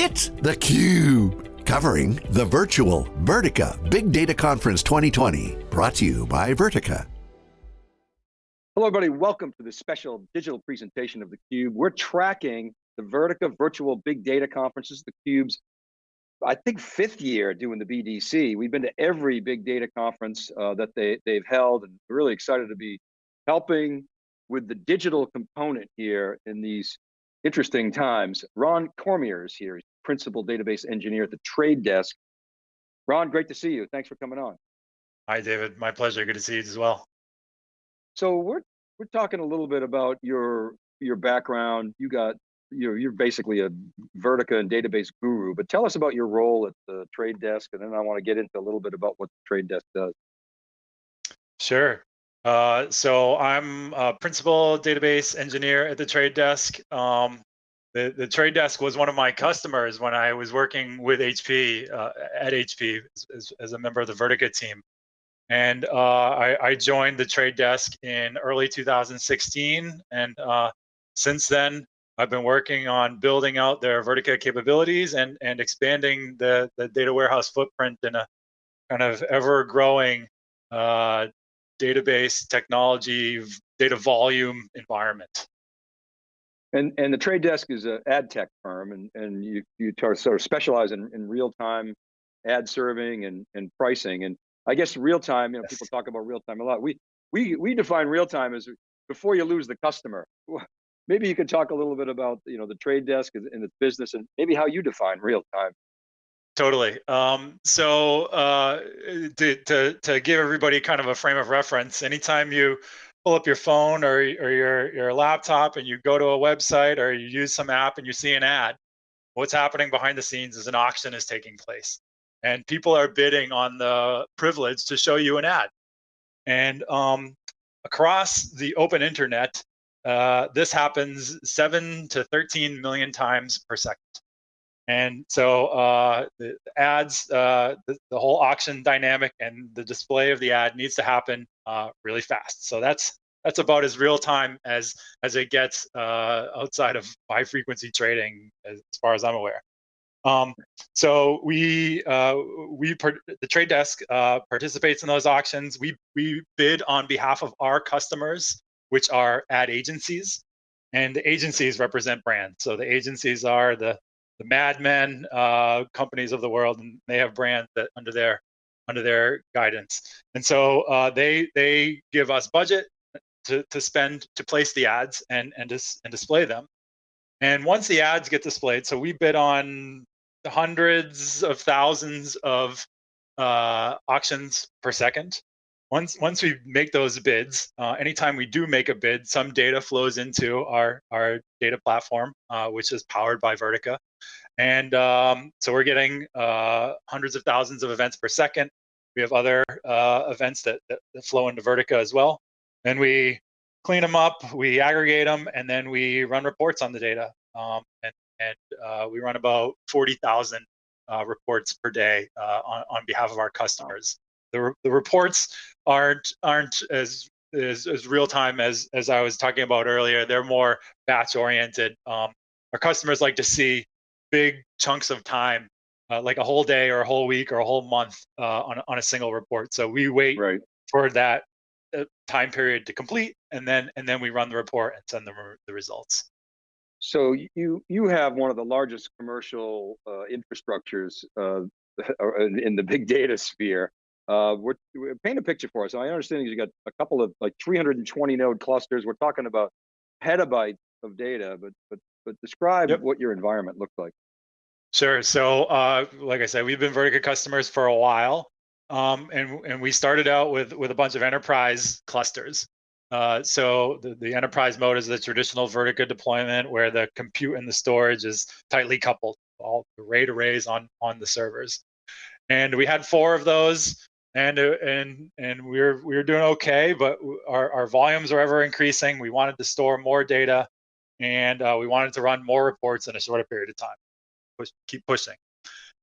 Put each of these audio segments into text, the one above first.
It's theCUBE, covering the virtual Vertica Big Data Conference 2020, brought to you by Vertica. Hello everybody, welcome to this special digital presentation of theCUBE. We're tracking the Vertica Virtual Big Data Conference. This Conferences, theCUBE's, I think fifth year doing the BDC. We've been to every big data conference uh, that they, they've held and really excited to be helping with the digital component here in these interesting times. Ron Cormier is here, Principal Database Engineer at the Trade Desk. Ron, great to see you. Thanks for coming on. Hi, David. My pleasure. Good to see you as well. So we're we're talking a little bit about your your background. You got you're you're basically a Vertica and database guru, but tell us about your role at the Trade Desk, and then I want to get into a little bit about what the Trade Desk does. Sure. Uh, so I'm a principal database engineer at the Trade Desk. Um, the, the Trade Desk was one of my customers when I was working with HP uh, at HP as, as, a member of the Vertica team. And uh, I, I, joined the Trade Desk in early 2016. And uh, since then, I've been working on building out their Vertica capabilities and, and expanding the, the data warehouse footprint in a kind of ever growing uh, database technology, data volume environment. And and the trade desk is an ad tech firm, and and you you sort of specialize in, in real time ad serving and and pricing. And I guess real time, you know, yes. people talk about real time a lot. We we we define real time as before you lose the customer. Maybe you could talk a little bit about you know the trade desk and its business, and maybe how you define real time. Totally. Um, so uh, to, to, to give everybody kind of a frame of reference, anytime you pull up your phone or, or your, your laptop and you go to a website or you use some app and you see an ad, what's happening behind the scenes is an auction is taking place. And people are bidding on the privilege to show you an ad. And um, across the open internet, uh, this happens seven to 13 million times per second. And so uh, the ads, uh, the, the, whole auction dynamic and the display of the ad needs to happen uh, really fast. So that's that's about as real time as as it gets uh, outside of high frequency trading, as, as far as I'm aware. Um, so we uh, we the trade desk uh, participates in those auctions. We we bid on behalf of our customers, which are ad agencies, and the agencies represent brands. So the agencies are the the Mad Men uh, companies of the world, and they have brands that under their under their guidance. And so uh, they they give us budget to, to spend to place the ads and and dis, and display them. And once the ads get displayed, so we bid on hundreds of thousands of uh, auctions per second. Once once we make those bids, uh, anytime we do make a bid, some data flows into our our data platform, uh, which is powered by Vertica, and um, so we're getting uh, hundreds of thousands of events per second. We have other uh, events that, that, that flow into Vertica as well, and we clean them up, we aggregate them, and then we run reports on the data. Um, and and uh, we run about 40,000 uh, reports per day on on behalf of our customers the, the reports aren't aren't as as, as real time as as I was talking about earlier. They're more batch oriented. Um, our customers like to see big chunks of time, uh, like a whole day or a whole week or a whole month uh, on on a single report. So we wait right. for that uh, time period to complete, and then and then we run the report and send them the results. So you you have one of the largest commercial uh, infrastructures uh, in the big data sphere. Uh, we're, we're, paint a picture for us. I understand you got a couple of like 320 node clusters. We're talking about petabytes of data, but but but describe yep. what your environment looks like. Sure. So, uh, like I said, we've been Vertica customers for a while, um, and and we started out with with a bunch of enterprise clusters. Uh, so the, the enterprise mode is the traditional Vertica deployment where the compute and the storage is tightly coupled, all the RAID arrays on on the servers. And we had four of those and uh, and and we are we are doing okay, but our our volumes are ever increasing. We wanted to store more data, and uh, we wanted to run more reports in a shorter period of time. Push, keep pushing,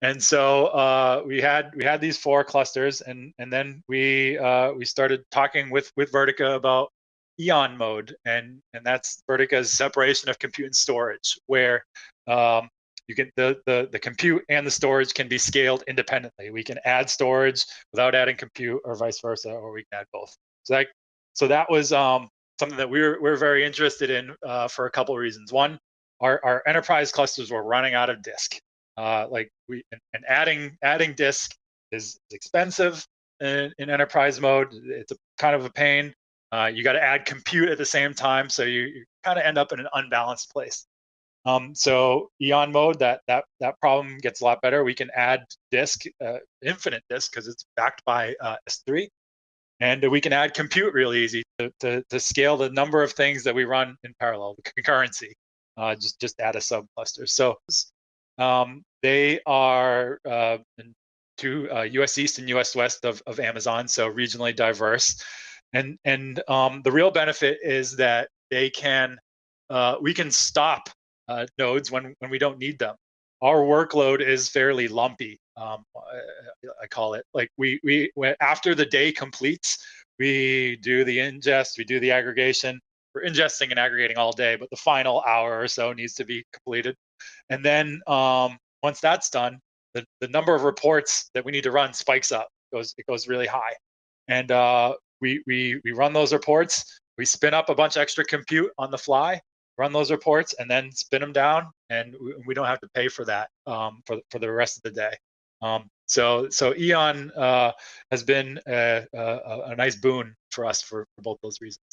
and so uh, we had we had these four clusters, and and then we uh, we started talking with with Vertica about Eon mode, and and that's Vertica's separation of compute and storage, where um, you can the, the the compute and the storage can be scaled independently. We can add storage without adding compute, or vice versa, or we can add both. So that so that was um, something that we were we are very interested in uh, for a couple of reasons. One, our our enterprise clusters were running out of disk. Uh, like we and, and, adding adding disk is expensive in, in enterprise mode. It's a kind of a pain. Uh, you got to add compute at the same time, so you, you kind of end up in an unbalanced place. Um, so Eon mode, that that that problem gets a lot better. We can add disk, uh, infinite disk, because it's backed by uh, S3, and we can add compute real easy to, to, to scale the number of things that we run in parallel, the concurrency. Uh, just just add a subcluster. So um, they are uh, to US uh, East and US West of, of Amazon, so regionally diverse. And and um, the real benefit is that they can uh, we can stop uh, nodes when, when we don't need them. Our workload is fairly lumpy. Um, I, I, call it like we we after the day completes, we do the ingest, we do the aggregation. We're ingesting and aggregating all day, but the final hour or so needs to be completed. And then um, once that's done, the, the number of reports that we need to run spikes up. It goes it goes really high, and uh, we we we run those reports. We spin up a bunch of extra compute on the fly, run those reports and then spin them down and we don't have to pay for that um, for, for the rest of the day. Um, so so Eon uh, has been a, a, a, nice boon for us for, for both those reasons.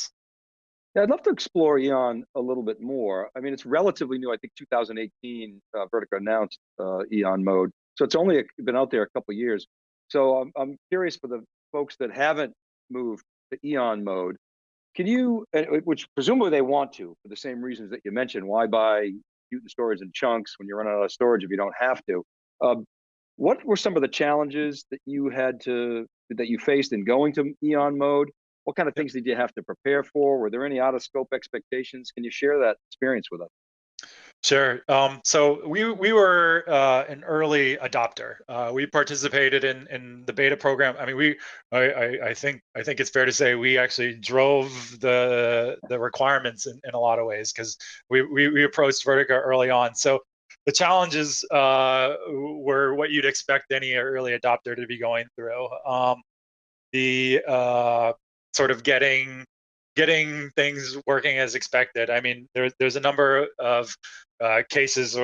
Yeah, I'd love to explore Eon a little bit more. I mean, it's relatively new. I think 2018, uh, Vertica announced uh, Eon mode. So it's only been out there a couple years. So I'm, I'm curious for the folks that haven't moved to Eon mode, can you, which presumably they want to, for the same reasons that you mentioned, why buy Newton storage in chunks when you're running out of storage if you don't have to? Um, what were some of the challenges that you had to, that you faced in going to Eon mode? What kind of things did you have to prepare for? Were there any out of scope expectations? Can you share that experience with us? Sure. Um, so we we were uh, an early adopter. Uh, we participated in in the beta program. I mean, we I, I, I think I think it's fair to say we actually drove the the requirements in, in a lot of ways because we, we we approached Vertica early on. So the challenges uh, were what you'd expect any early adopter to be going through. Um, the uh, sort of getting getting things working as expected. I mean, there, there's a number of uh, cases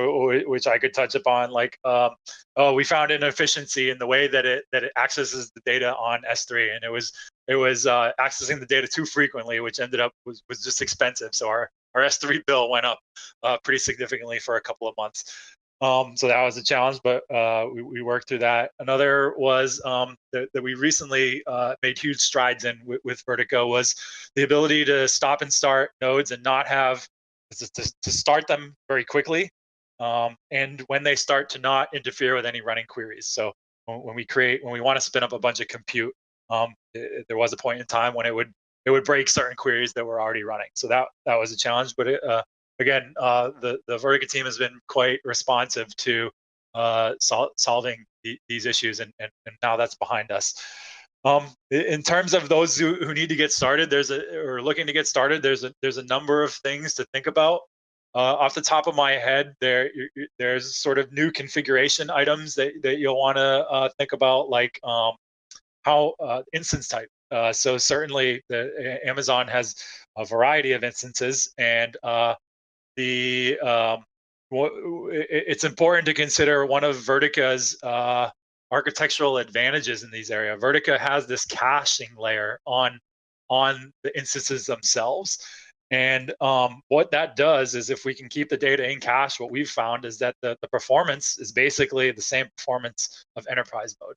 which I could touch upon, like um, oh, we found an efficiency in the way that it that it accesses the data on S3, and it was it was uh, accessing the data too frequently, which ended up was was just expensive. So our our S3 bill went up uh, pretty significantly for a couple of months. Um, so that was a challenge, but uh, we, we, worked through that. Another was um, that, that, we recently uh, made huge strides in with, with Vertica was the ability to stop and start nodes and not have to, to, to start them very quickly. Um, and when they start to not interfere with any running queries. So when, when we create, when we want to spin up a bunch of compute, um, it, there was a point in time when it would it would break certain queries that were already running. So that that was a challenge, but it, uh, again, uh, the the Vertica team has been quite responsive to uh, sol solving the, these issues, and, and, and now that's behind us. Um, in terms of those who, who need to get started, there's a or looking to get started. There's a there's a number of things to think about. Uh, off the top of my head, there there's sort of new configuration items that, that you'll want to uh, think about, like um, how uh, instance type. Uh, so certainly, the Amazon has a variety of instances, and uh, the um, it's important to consider one of Vertica's uh, architectural advantages in these areas. Vertica has this caching layer on on the instances themselves. And um, what that does is if we can keep the data in cache, what we've found is that the, the performance is basically the same performance of enterprise mode.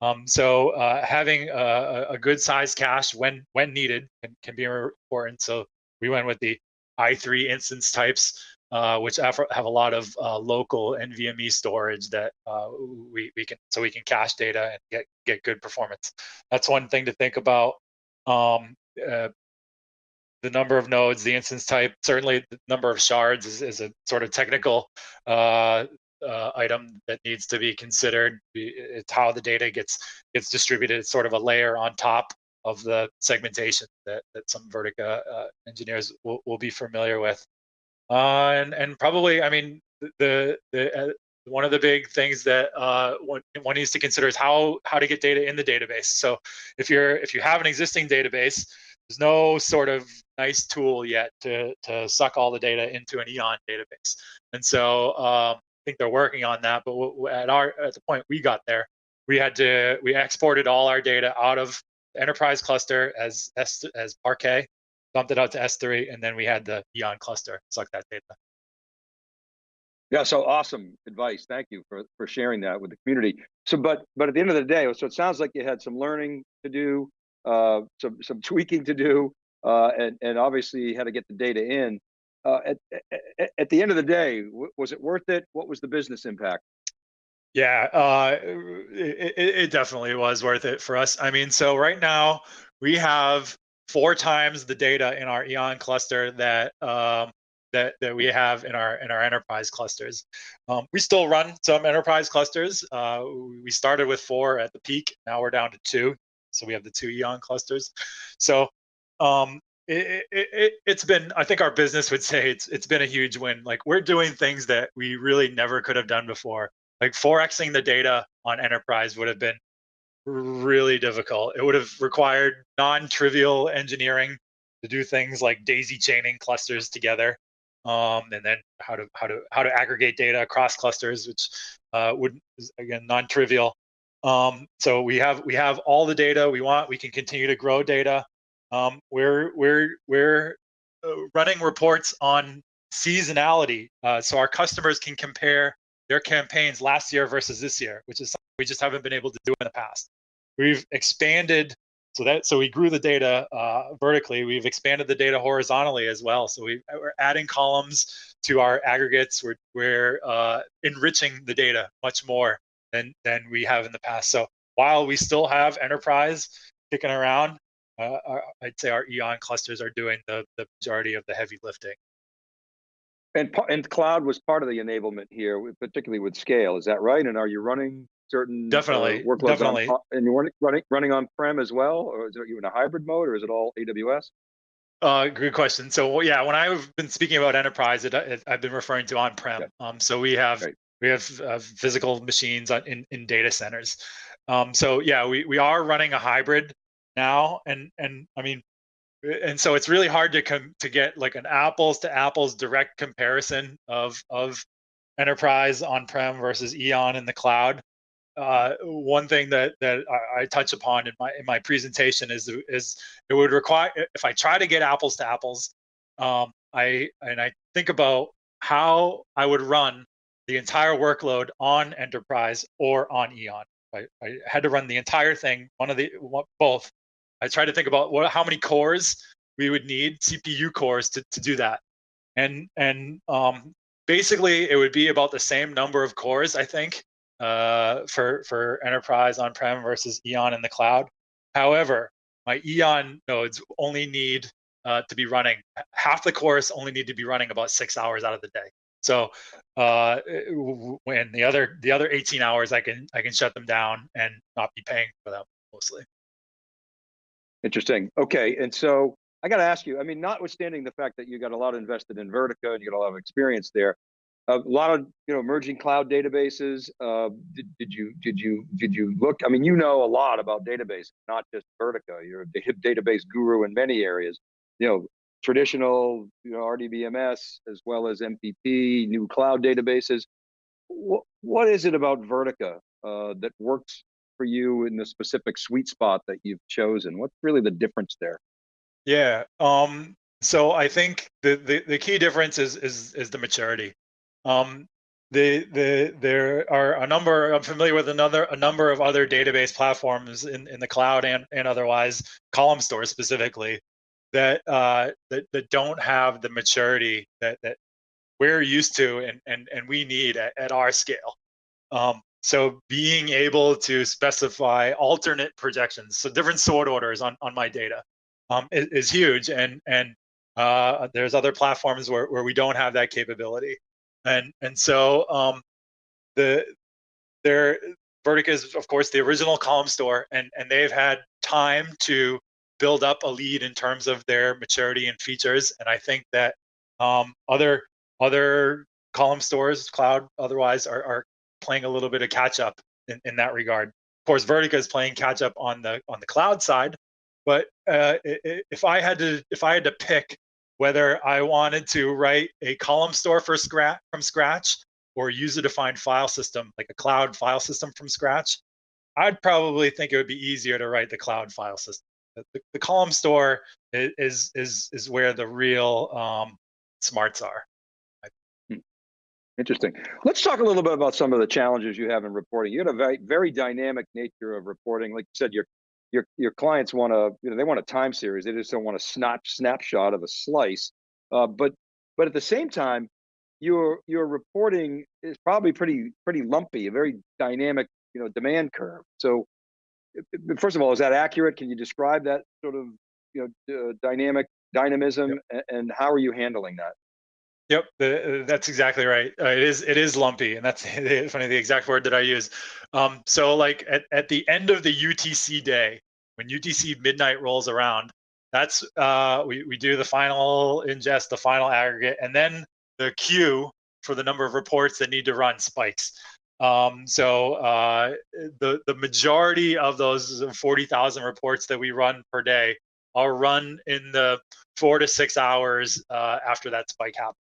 Um, so uh, having a, a, good size cache when when needed can, can be important. So we went with the i3 instance types, uh, which have, have, a lot of uh, local NVMe storage that uh, we, we can so we can cache data and get get good performance. That's one thing to think about. Um, uh, the number of nodes, the instance type, certainly the number of shards is, is a sort of technical uh, item that needs to be considered. It's how the data gets gets distributed. It's sort of a layer on top of the segmentation that, that some Vertica engineers will, will be familiar with. Uh, and, and probably, I mean, the the uh, one of the big things that uh, one, one needs to consider is how how to get data in the database. So if you're if you have an existing database, there's no sort of nice tool yet to to suck all the data into an Eon database. And so um, I think they're working on that. But at our at the point we got there, we had to we exported all our data out of enterprise cluster as as, as Parquet, dumped it out to S3, and then we had the Eon cluster suck that data. Yeah, so awesome advice. Thank you for, for sharing that with the community. So, but but at the end of the day, so it sounds like you had some learning to do, uh, some some tweaking to do, uh, and and obviously you had to get the data in. Uh, at, at, at the end of the day, was it worth it? What was the business impact? Yeah, uh, it, it definitely was worth it for us. I mean, so right now we have four times the data in our Eon cluster that um, that that we have in our in our enterprise clusters. Um, we still run some enterprise clusters. Uh, we started with four at the peak. Now we're down to two. So we have the two Eon clusters. So um, it, it, it, has been, I think our business would say it's it's been a huge win. Like we're doing things that we really never could have done before. Like 4xing the data on enterprise would have been really difficult. It would have required non-trivial engineering to do things like daisy chaining clusters together um, and then how to how to how to aggregate data across clusters, which uh, would again non-trivial. Um, so we have we have all the data we want. We can continue to grow data. Um, we're we're we're uh, running reports on seasonality, uh, so our customers can compare their campaigns last year versus this year, which is something we just haven't been able to do in the past. We've expanded so that so we grew the data uh, vertically. We've expanded the data horizontally as well. So we, are adding columns to our aggregates. We're, we're uh, enriching the data much more than than we have in the past. So while we still have enterprise kicking around, uh, our, I'd say our Eon clusters are doing the the majority of the heavy lifting. And and cloud was part of the enablement here, particularly with scale. Is that right? And are you running certain definitely uh, workloads definitely. On, and you're running running on prem as well, or is it you in a hybrid mode, or is it all AWS? Uh, good question. So yeah, when I've been speaking about enterprise, it, it, I've been referring to on-prem. Um, so we have we have uh, physical machines in in data centers. Um, so yeah, we we are running a hybrid now, and and I mean, and so it's really hard to come to get like an apples to apples direct comparison of of enterprise on-prem versus Eon in the cloud uh, one thing that that I, I, touch upon in my in my presentation is is it would require if I try to get apples to apples, um, I and I think about how I would run the entire workload on enterprise or on Eon. I, I had to run the entire thing, one of the both. I tried to think about what how many cores we would need, CPU cores to to do that, and and um, basically it would be about the same number of cores I think uh, for for enterprise on-prem versus Eon in the cloud. However, my Eon nodes only need uh, to be running half the cores only need to be running about six hours out of the day. So uh, when the other the other 18 hours, I can I can shut them down and not be paying for them mostly. Interesting. Okay, and so I got to ask you. I mean, notwithstanding the fact that you got a lot invested in Vertica and you got a lot of experience there, a lot of you know emerging cloud databases. Uh, did, did you did you did you look? I mean, you know a lot about database, not just Vertica. You're a database guru in many areas. You know, traditional you know RDBMS as well as MPP, new cloud databases. What what is it about Vertica uh, that works for you in the specific sweet spot that you've chosen? What's really the difference there? Yeah. Um, so I think the, the, the key difference is, is, is the maturity. Um, the, the, there are a number, I'm familiar with another, a number of other database platforms in, in the cloud and, and otherwise, column stores specifically, that, uh, that, that don't have the maturity that, that we're used to and, and, and we need at, at our scale. Um, so being able to specify alternate projections, so different sort orders on, on my data um, is, is huge. And, and uh, there's other platforms where, where we don't have that capability and and so um, the their Vertica is of course the original column store, and and they've had time to build up a lead in terms of their maturity and features, and I think that um, other other column stores, cloud otherwise, are, are playing a little bit of catch up in, in that regard. Of course, Vertica is playing catch up on the on the cloud side, but uh, if I had to if I had to pick whether I wanted to write a column store for scratch from scratch or use a defined file system like a cloud file system from scratch, I'd probably think it would be easier to write the cloud file system. The, the column store is is is where the real um, smarts are. Interesting. Let's talk a little bit about some of the challenges you have in reporting. You have a very very dynamic nature of reporting. Like you said, your your your clients want to you know they want a time series. They just don't want a snap snapshot of a slice. Uh, but but at the same time, your your reporting is probably pretty pretty lumpy, a very dynamic you know demand curve. So first of all, is that accurate? Can you describe that sort of you know uh, dynamic dynamism yep. and how are you handling that? Yep, the, that's exactly right. Uh, it is it is lumpy, and that's funny the exact word that I use. Um, so like at, at the end of the UTC day, when UTC midnight rolls around, that's uh, we we do the final ingest, the final aggregate, and then the queue for the number of reports that need to run spikes. Um, so uh, the the majority of those 40,000 reports that we run per day are run in the four to six hours uh, after that spike happens.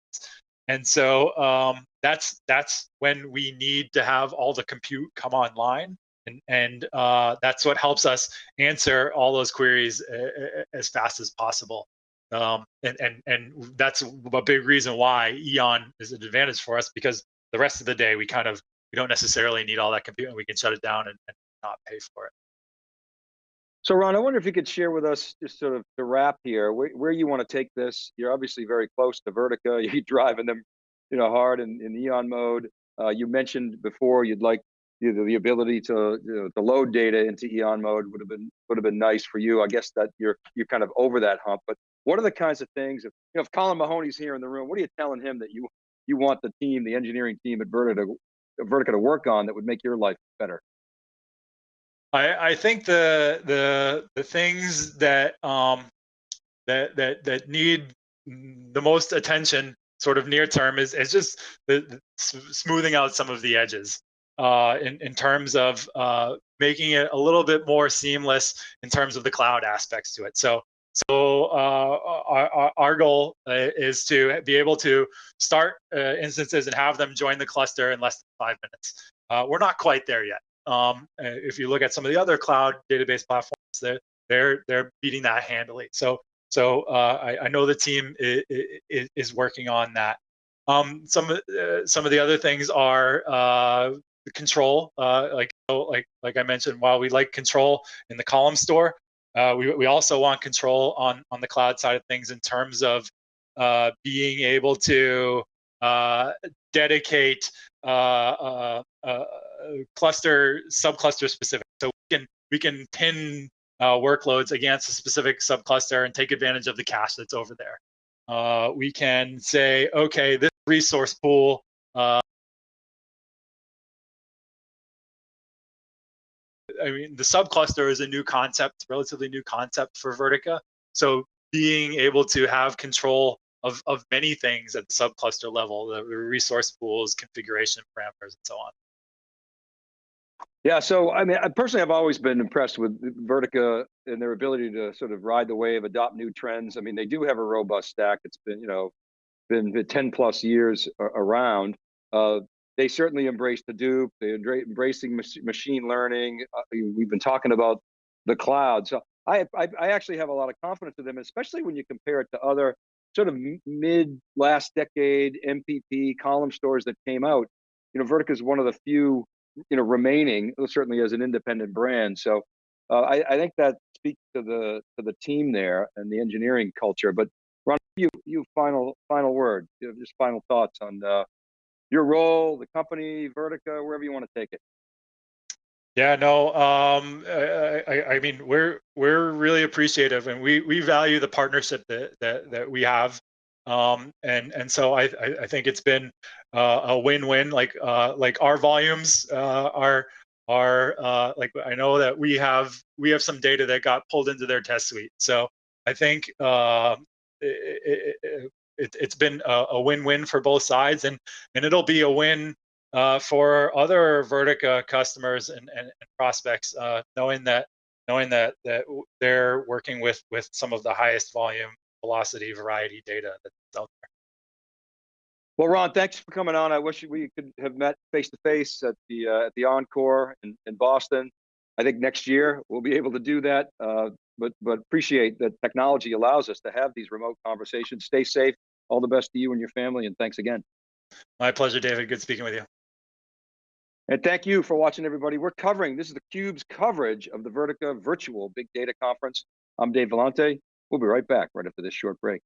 And so um, that's that's when we need to have all the compute come online, and and uh, that's what helps us answer all those queries uh, uh, as fast as possible. Um, and and and that's a big reason why Eon is an advantage for us because the rest of the day we kind of we don't necessarily need all that compute and we can shut it down and, and not pay for it. So Ron, I wonder if you could share with us just sort of the wrap here, where, where you want to take this. You're obviously very close to Vertica. You're driving them, you know, hard in, in Eon mode. Uh, you mentioned before you'd like you know, the ability to you know, to load data into Eon mode would have been would have been nice for you. I guess that you're you're kind of over that hump. But what are the kinds of things? If you know, if Colin Mahoney's here in the room, what are you telling him that you you want the team, the engineering team at Vertica Vertica to work on that would make your life better? I, I think the the the things that um that that that need the most attention sort of near term is is just the, the smoothing out some of the edges uh, in in terms of uh, making it a little bit more seamless in terms of the cloud aspects to it. So so uh, our, our goal uh, is to be able to start uh, instances and have them join the cluster in less than five minutes. Uh, we're not quite there yet. Um, if you look at some of the other cloud database platforms, they're they're they're beating that handily. So so uh, I, I, know the team is, is working on that. Um, some uh, some of the other things are uh, control, uh, like like like I mentioned. While we like control in the column store, uh, we we also want control on on the cloud side of things in terms of uh, being able to dedicate cluster subcluster specific. So we can we can pin uh, workloads against a specific subcluster and take advantage of the cache that's over there. Uh, we can say, okay, this resource pool uh, I mean, the subcluster is a new concept, relatively new concept for Vertica. So being able to have control of, of many things at the subcluster level, the resource pools, configuration parameters, and so on. Yeah, so I mean, I personally, I've always been impressed with Vertica and their ability to sort of ride the wave, adopt new trends. I mean, they do have a robust stack. It's been, you know, been 10 plus years around. Uh, they certainly embrace Hadoop. They're embracing machine learning. Uh, we've been talking about the cloud. So I, I, I actually have a lot of confidence in them, especially when you compare it to other sort of mid last decade MPP column stores that came out. You know, Vertica is one of the few you know, remaining certainly as an independent brand. So uh, I, I, think that speaks to the to the team there and the engineering culture. But Ron, you you final final word, you just final thoughts on uh, your role, the company, Vertica, wherever you want to take it. Yeah, no, um, I, I, I, mean, we're we're really appreciative, and we we value the partnership that that, that we have um, and and so I I think it's been uh, a win-win. Like uh, like our volumes uh, are are uh, like I know that we have we have some data that got pulled into their test suite. So I think uh, it, it, it, has been a, a win-win for both sides, and and it'll be a win uh, for other Vertica customers and, and, and prospects, uh, knowing that knowing that that they're working with with some of the highest volume velocity variety data that's out there. Well, Ron, thanks for coming on. I wish we could have met face to face at the uh, at the Encore in, in Boston. I think next year we'll be able to do that. Uh, but but appreciate that technology allows us to have these remote conversations. Stay safe. All the best to you and your family, and thanks again. My pleasure, David. Good speaking with you. And thank you for watching, everybody. We're covering, this is the Cube's coverage of the Vertica Virtual Big Data Conference. I'm Dave Vellante. We'll be right back right after this short break.